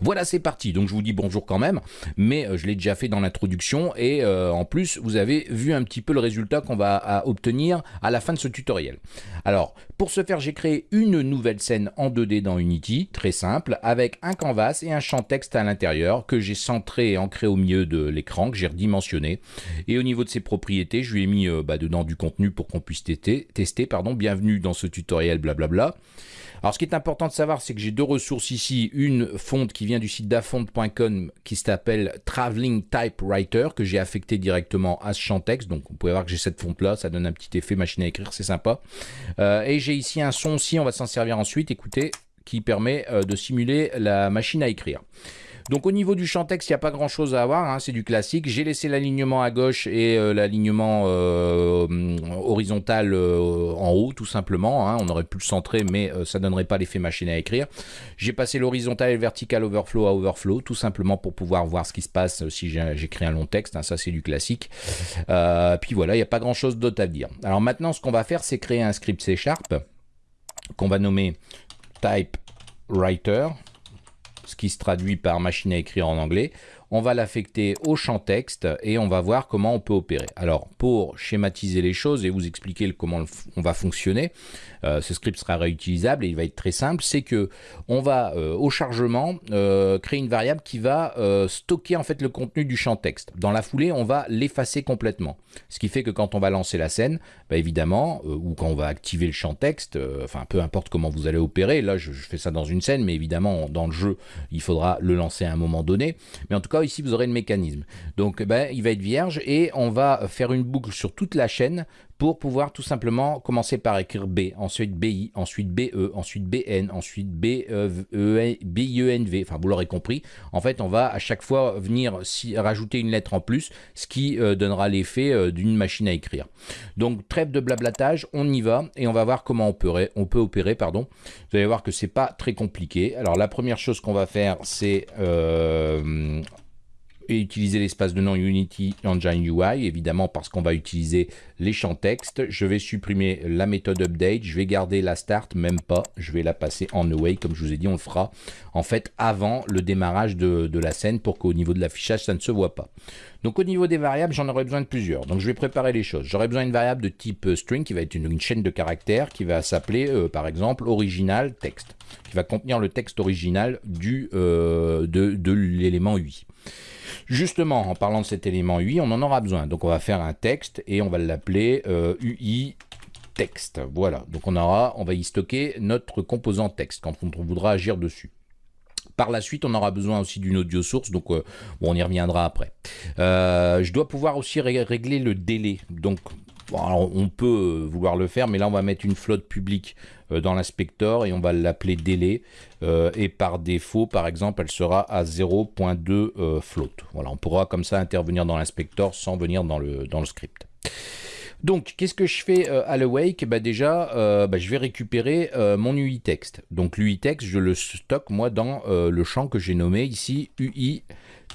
Voilà, c'est parti. Donc je vous dis bonjour quand même, mais euh, je l'ai déjà fait dans l'introduction et euh, en plus vous avez vu un petit peu le résultat qu'on va obtenir à la fin de ce tutoriel. Alors pour ce faire, j'ai créé une nouvelle scène en 2D dans Unity, très simple, avec un canvas et un champ texte à l'intérieur que j'ai centré et ancré au milieu de l'écran, que j'ai redimensionné. Et au niveau de ses propriétés, je lui ai mis euh, bah, dedans du contenu pour qu'on puisse tester. tester pardon. Bienvenue dans ce tutoriel, blablabla. Alors ce qui est important de savoir, c'est que j'ai deux ressources ici. Une fonte qui vient du site dafont.com qui s'appelle Traveling Typewriter que j'ai affecté directement à ce champ texte. Donc vous pouvez voir que j'ai cette fonte là, ça donne un petit effet machine à écrire, c'est sympa. Euh, et j'ai ici un son aussi, on va s'en servir ensuite, écoutez, qui permet euh, de simuler la machine à écrire. Donc au niveau du champ texte, il n'y a pas grand chose à avoir, hein, c'est du classique. J'ai laissé l'alignement à gauche et euh, l'alignement euh, horizontal euh, en haut, tout simplement. Hein. On aurait pu le centrer, mais ça ne donnerait pas l'effet machine à écrire. J'ai passé l'horizontal et le vertical overflow à overflow, tout simplement pour pouvoir voir ce qui se passe si j'écris un long texte. Hein. ça, c'est du classique. puis voilà, il n'y a pas grand chose d'autre à dire. Alors maintenant, ce qu'on va faire, c'est créer un script C Sharp qu'on va nommer typewriter ce qui se traduit par machine à écrire en anglais on va l'affecter au champ texte et on va voir comment on peut opérer. Alors pour schématiser les choses et vous expliquer comment on va fonctionner, euh, ce script sera réutilisable et il va être très simple, c'est que on va euh, au chargement euh, créer une variable qui va stocker en fait le contenu du champ texte. Dans la foulée, on va l'effacer complètement. Ce qui fait que quand on va lancer la scène, bah, évidemment, ou quand on va activer le champ texte, enfin peu importe comment vous allez opérer, là je, je, fais ça dans une scène, mais évidemment dans le jeu, il faudra le lancer à un moment donné. Mais en tout cas, ici, vous aurez le mécanisme. Donc, ben, il va être vierge et on va faire une boucle sur toute la chaîne pour pouvoir tout simplement commencer par écrire B, ensuite BI, ensuite BE, ensuite BN, ensuite BIENV, e, enfin vous l'aurez compris. En fait, on va à chaque fois venir si, rajouter une lettre en plus, ce qui euh, donnera l'effet euh, d'une machine à écrire. Donc trêve de blablatage, on y va et on va voir comment on peut, on peut opérer. Pardon. Vous allez voir que c'est pas très compliqué. Alors la première chose qu'on va faire, c'est euh, et utiliser l'espace de nom Unity Engine UI, évidemment parce qu'on va utiliser les champs texte. Je vais supprimer la méthode update, je vais garder la start, même pas, je vais la passer en away, comme je vous ai dit, on le fera en fait avant le démarrage de, la scène pour qu'au niveau de l'affichage, ça ne se voit pas. Donc au niveau des variables, j'en aurai besoin de plusieurs. Donc je vais préparer les choses. J'aurai besoin d'une variable de type euh, string qui va être une, chaîne de caractères qui va s'appeler euh, par exemple original texte, qui va contenir le texte original du, euh, de l'élément UI. Justement, en parlant de cet élément UI, on en aura besoin. Donc on va faire un texte et on va l'appeler UI texte. Voilà, donc on aura, on va y stocker notre composant texte quand on voudra agir dessus. Par la suite, on aura besoin aussi d'une audio source, donc euh, on y reviendra après. Euh, je dois pouvoir aussi régler le délai. Donc, on peut vouloir le faire, mais là, on va mettre une flotte publique euh, dans l'inspecteur et on va l'appeler délai. et par défaut, par exemple, elle sera à 0.2 float. Voilà, on pourra comme ça intervenir dans l'inspecteur sans venir dans le, script. Donc, qu'est-ce que je fais euh, à l'awake bah, Déjà, euh, bah, je vais récupérer euh, mon UI text. Donc, l'UI text, je le stocke moi dans le champ que j'ai nommé ici UI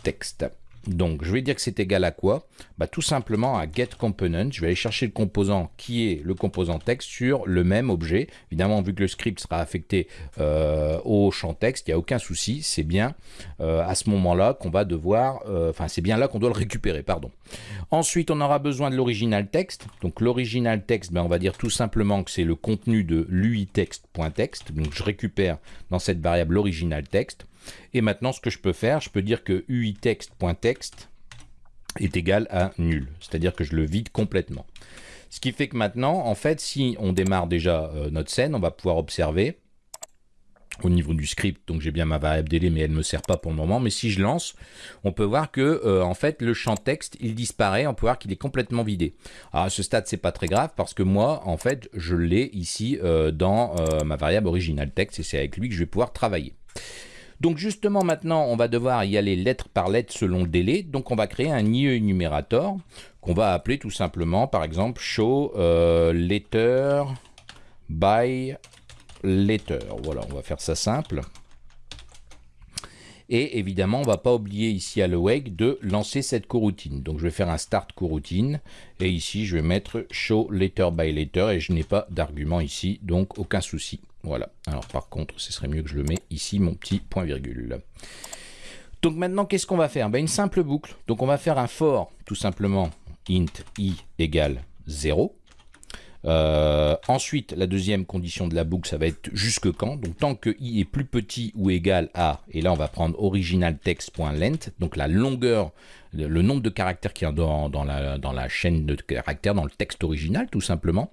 text. Donc, je vais dire que c'est égal à quoi? Bah, Tout simplement à getComponent. Je vais aller chercher le composant qui est le composant texte sur le même objet. Évidemment, vu que le script sera affecté euh, au champ texte, il n'y a aucun souci. C'est bien euh, à ce moment-là qu'on va devoir... Euh, enfin, c'est bien là qu'on doit le récupérer, pardon. Ensuite, on aura besoin de l'original texte. Donc, l'original texte, ben, on va dire tout simplement que c'est le contenu de l'uitext.text. Donc, je récupère dans cette variable l'original texte. Et maintenant, ce que je peux faire, je peux dire que uitext.text est égal à nul. C'est-à-dire que je le vide complètement. Ce qui fait que maintenant, en fait, si on démarre déjà euh, notre scène, on va pouvoir observer au niveau du script, donc j'ai bien ma variable délai, mais elle ne me sert pas pour le moment. Mais si je lance, on peut voir que euh, en fait le champ texte il disparaît. On peut voir qu'il est complètement vidé. Alors à ce stade c'est pas très grave parce que moi en fait je l'ai ici euh, dans ma variable original texte et c'est avec lui que je vais pouvoir travailler. Donc justement maintenant, on va devoir y aller lettre par lettre selon le délai. Donc on va créer un IE enumérator qu'on va appeler tout simplement par exemple show euh, letter by letter. Voilà, on va faire ça simple. Et évidemment, on va pas oublier ici à l'awake de lancer cette coroutine. Donc je vais faire un start coroutine. Et ici, je vais mettre show letter by letter. Et je n'ai pas d'argument ici, donc aucun souci. Voilà. Alors par contre, ce serait mieux que je le mets ici, mon petit point virgule. Donc maintenant, qu'est-ce qu'on va faire? Ben, Une simple boucle. Donc on va faire un for, tout simplement, int i égale 0. Euh, ensuite, la deuxième condition de la boucle, ça va être jusque quand? Donc, tant que i est plus petit ou égal à, et là, on va prendre original text.length, donc la longueur, le nombre de caractères qui est dans, dans, la, dans la chaîne de caractères, dans le texte original, tout simplement.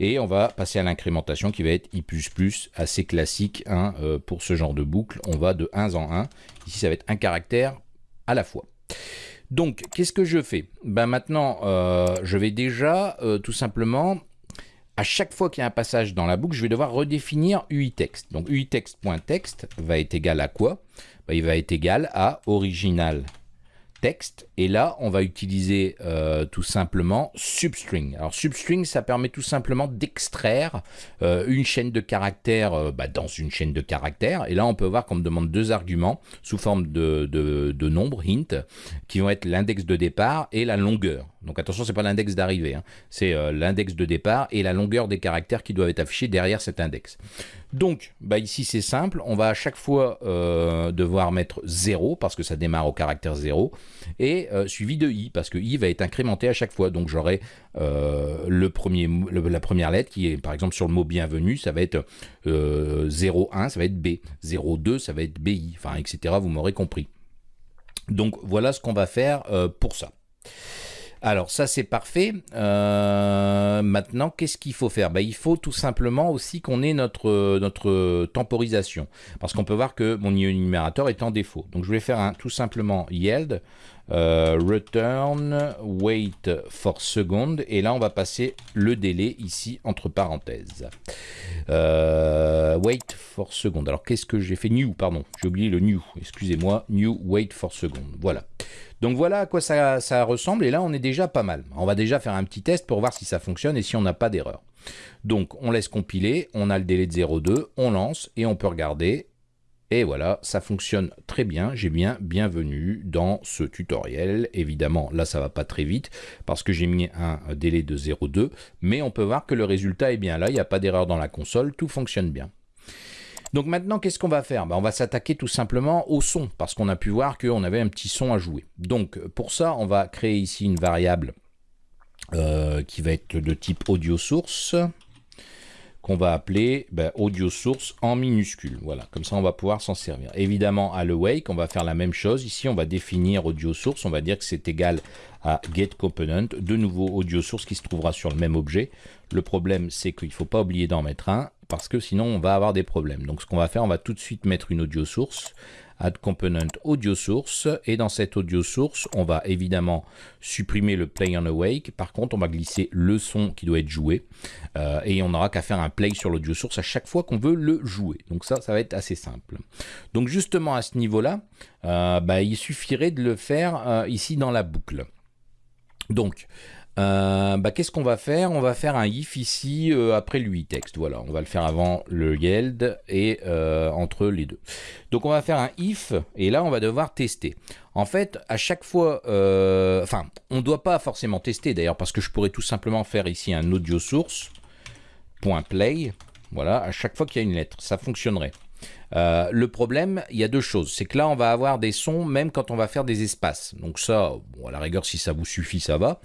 Et on va passer à l'incrémentation qui va être i++, assez classique hein, euh, pour ce genre de boucle. On va de 1 en 1. Ici, ça va être un caractère à la fois. Donc, qu'est-ce que je fais? Ben Maintenant, euh, je vais déjà tout simplement à chaque fois qu'il y a un passage dans la boucle, je vais devoir redéfinir UIText. Donc UIText.text va être égal à quoi? Ben, Il va être égal à original texte. Et là, on va utiliser euh, tout simplement substring. Alors substring, ça permet tout simplement d'extraire euh, une chaîne de caractères euh, bah, dans une chaîne de caractères. Et là, on peut voir qu'on me demande deux arguments sous forme de, de, nombres, hint, qui vont être l'index de départ et la longueur. Donc attention, c'est pas l'index d'arrivée, hein. c'est l'index de départ et la longueur des caractères qui doivent être affichés derrière cet index. Donc, bah ici c'est simple, on va à chaque fois devoir mettre 0 parce que ça démarre au caractère 0 et euh, suivi de i, parce que i va être incrémenté à chaque fois. Donc j'aurai euh, la première lettre qui est, par exemple, sur le mot bienvenue, ça va être 01, euh, ça va être B, 02, ça va être BI, enfin, etc. Vous m'aurez compris. Donc voilà ce qu'on va faire pour ça. Alors ça c'est parfait. maintenant qu'est-ce qu'il faut faire? Ben, Il faut tout simplement aussi qu'on ait notre, notre temporisation. Parce qu'on peut voir que mon numérateur est en défaut. Donc je vais faire un tout simplement yield euh, return wait for second. Et là on va passer le délai ici entre parenthèses. Euh, wait for second. Alors qu'est-ce que j'ai fait? New pardon. J'ai oublié le new. Excusez-moi. New wait for second. Voilà donc voilà à quoi ça, ressemble et là on est déjà pas mal on va déjà faire un petit test pour voir si ça fonctionne et si on n'a pas d'erreur donc on laisse compiler on a le délai de 0,2 on lance et on peut regarder et voilà, ça fonctionne très bien. J'ai bien bienvenue dans ce tutoriel. Évidemment, là, ça va pas très vite parce que j'ai mis un délai de 0,2. Mais on peut voir que le résultat est bien là. Il n'y a pas d'erreur dans la console. Tout fonctionne bien. Donc maintenant, qu'est-ce qu'on va faire? Ben, On va s'attaquer tout simplement au son parce qu'on a pu voir qu'on avait un petit son à jouer. Donc pour ça, on va créer ici une variable euh, qui va être de type audio source qu'on va appeler ben, audio source en minuscule. Voilà, comme ça on va pouvoir s'en servir. Évidemment, à l'awake, on va faire la même chose. Ici, on va définir audio source. On va dire que c'est égal à get component. De nouveau, audio source qui se trouvera sur le même objet. Le problème, c'est qu'il ne faut pas oublier d'en mettre un parce que sinon on va avoir des problèmes. Donc ce qu'on va faire, on va tout de suite mettre une audio source add component audio source et dans cette audio source on va évidemment supprimer le play on awake. Par contre on va glisser le son qui doit être joué euh, et on n'aura qu'à faire un play sur l'audio source à chaque fois qu'on veut le jouer. Donc ça ça va être assez simple. Donc justement à ce niveau là euh, bah, il suffirait de le faire euh, ici dans la boucle. Donc euh, bah, qu'est-ce qu'on va faire? On va faire un if ici euh, après le texte. Voilà, on va le faire avant le yield et euh, entre les deux. Donc on va faire un if et là on va devoir tester. En fait, à chaque fois, enfin, on ne doit pas forcément tester d'ailleurs parce que je pourrais tout simplement faire ici un audio source .play. Voilà, à chaque fois qu'il y a une lettre, ça fonctionnerait. Euh, le problème, il y a deux choses. C'est que là, on va avoir des sons même quand on va faire des espaces. Donc ça, à la rigueur, si ça vous suffit, ça va.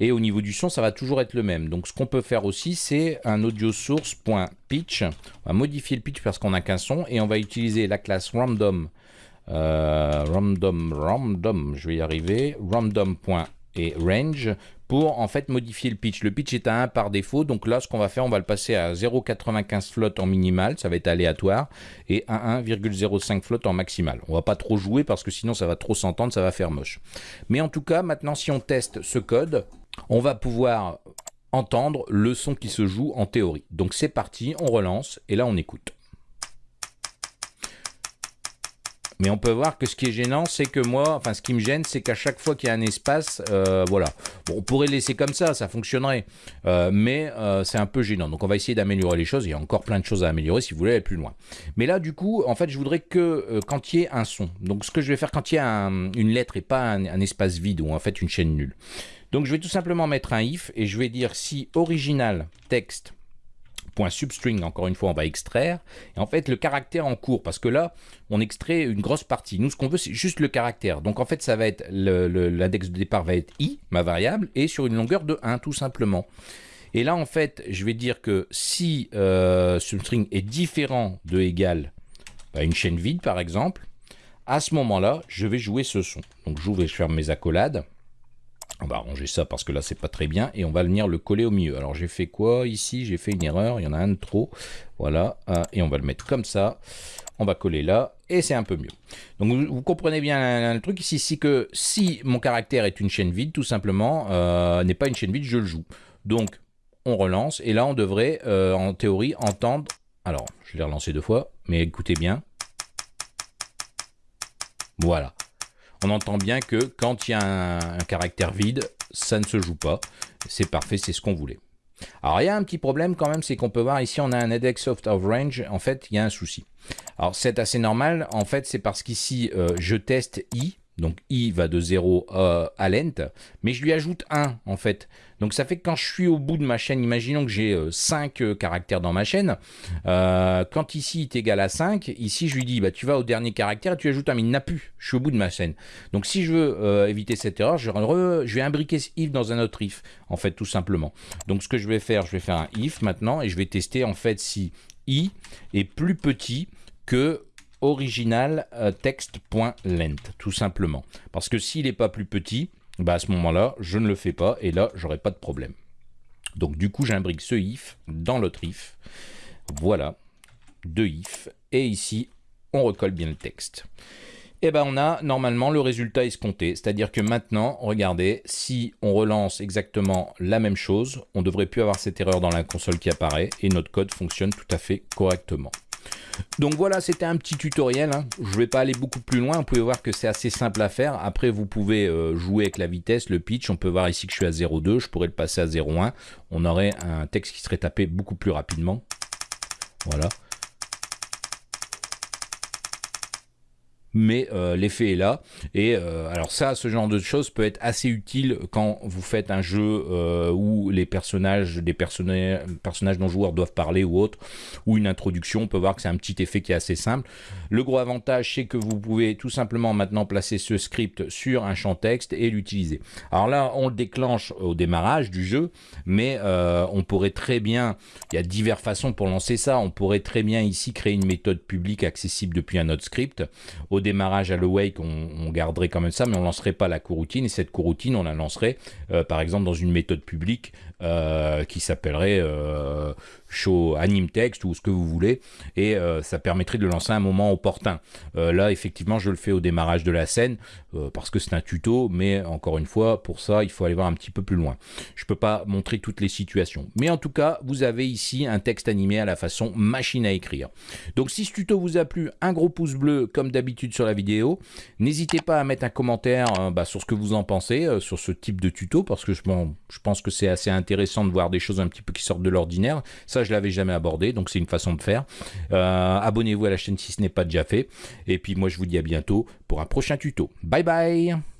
Et au niveau du son, ça va toujours être le même. Donc ce qu'on peut faire aussi, c'est un audio source.pitch. On va modifier le pitch parce qu'on n'a qu'un son. Et on va utiliser la classe random. Euh, random, random, je vais y arriver. Random et range pour en fait modifier le pitch. Le pitch est à 1 par défaut, donc là ce qu'on va faire, on va le passer à 0,95 flotte en minimal, ça va être aléatoire, et à 1,05 flotte en maximal. On va pas trop jouer parce que sinon ça va trop s'entendre, ça va faire moche. Mais en tout cas, maintenant si on teste ce code, on va pouvoir entendre le son qui se joue en théorie. Donc c'est parti, on relance, et là on écoute. Mais on peut voir que ce qui est gênant, c'est que moi, enfin ce qui me gêne, c'est qu'à chaque fois qu'il y a un espace, euh, voilà. Bon, on pourrait laisser comme ça, ça fonctionnerait. Euh, mais euh, c'est un peu gênant. Donc on va essayer d'améliorer les choses. Il y a encore plein de choses à améliorer si vous voulez aller plus loin. Mais là, du coup, en fait, je voudrais que quand il y ait un son. Donc ce que je vais faire quand il y a une lettre et pas un, un, espace vide ou en fait une chaîne nulle. Donc je vais tout simplement mettre un if et je vais dire si original texte .substring, encore une fois, on va extraire. Et en fait, le caractère en cours, parce que là, on extrait une grosse partie. Nous, ce qu'on veut, c'est juste le caractère. Donc, en fait, ça va être l'index de départ va être i, ma variable, et sur une longueur de 1, tout simplement. Et là, en fait, je vais dire que si euh, substring est différent de égal à une chaîne vide, par exemple, à ce moment-là, je vais jouer ce son. Donc, j'ouvre et je ferme mes accolades. On va arranger ça parce que là c'est pas très bien et on va venir le coller au milieu. Alors j'ai fait quoi ici? J'ai fait une erreur, il y en a un de trop. Voilà, et on va le mettre comme ça. On va coller là et c'est un peu mieux. Donc vous, comprenez bien le truc ici, c'est que si mon caractère est une chaîne vide, tout simplement, euh, n'est pas une chaîne vide, je le joue. Donc on relance et là on devrait euh, en théorie entendre. Alors je l'ai relancé deux fois, mais écoutez bien. Voilà on entend bien que quand il y a un, caractère vide, ça ne se joue pas. C'est parfait, c'est ce qu'on voulait. Alors il y a un petit problème quand même, c'est qu'on peut voir ici on a un index of range, en fait il y a un souci. Alors c'est assez normal, en fait c'est parce qu'ici euh, je teste i, donc i va de 0 euh, à lent, mais je lui ajoute 1 en fait. Donc ça fait que quand je suis au bout de ma chaîne, imaginons que j'ai 5 euh, caractères dans ma chaîne, euh, quand ici est égal à 5, ici je lui dis bah, tu vas au dernier caractère et tu ajoutes un, mais il n'a plus, je suis au bout de ma chaîne. Donc si je veux éviter cette erreur, je, je, vais imbriquer ce if dans un autre if, en fait tout simplement. Donc ce que je vais faire, je vais faire un if maintenant et je vais tester en fait si i est plus petit que original euh, text.length, tout simplement. Parce que s'il n'est pas plus petit, bah à ce moment-là, je ne le fais pas, et là, j'aurai pas de problème. Donc du coup, j'imbrique ce if dans l'autre if. Voilà, deux if, et ici, on recolle bien le texte. Et eh ben on a normalement le résultat escompté, c'est-à-dire que maintenant, regardez, si on relance exactement la même chose, on devrait plus avoir cette erreur dans la console qui apparaît, et notre code fonctionne tout à fait correctement. Donc voilà, c'était un petit tutoriel. Hein. Je ne vais pas aller beaucoup plus loin. Vous pouvez voir que c'est assez simple à faire. Après, vous pouvez euh, jouer avec la vitesse, le pitch. On peut voir ici que je suis à 0,2. Je pourrais le passer à 0,1. On aurait un texte qui serait tapé beaucoup plus rapidement. Voilà. Mais euh, l'effet est là. Et euh, alors ça, ce genre de choses peut être assez utile quand vous faites un jeu euh, où les personnages, des personnages, personnages non joueurs doivent parler ou autre, ou une introduction, on peut voir que c'est un petit effet qui est assez simple. Le gros avantage, c'est que vous pouvez tout simplement maintenant placer ce script sur un champ texte et l'utiliser. Alors là, on le déclenche au démarrage du jeu, mais on pourrait très bien, il y a diverses façons pour lancer ça, on pourrait très bien ici créer une méthode publique accessible depuis un autre script. Au démarrage à l'awake, on, garderait quand même ça, mais on lancerait pas la coroutine. Et cette coroutine, on la lancerait, euh, par exemple, dans une méthode publique euh, qui s'appellerait euh, show anime text ou ce que vous voulez. Et ça permettrait de lancer un moment opportun. là, effectivement, je le fais au démarrage de la scène parce que c'est un tuto, mais encore une fois, pour ça, il faut aller voir un petit peu plus loin. Je peux pas montrer toutes les situations. Mais en tout cas, vous avez ici un texte animé à la façon machine à écrire. Donc si ce tuto vous a plu, un gros pouce bleu comme d'habitude la vidéo. N'hésitez pas à mettre un commentaire euh, bah, sur ce que vous en pensez, euh, sur ce type de tuto, parce que je, je pense que c'est assez intéressant de voir des choses un petit peu qui sortent de l'ordinaire. Ça, je l'avais jamais abordé, donc c'est une façon de faire. Euh, abonnez-vous à la chaîne si ce n'est pas déjà fait. Et puis moi, je vous dis à bientôt pour un prochain tuto. Bye bye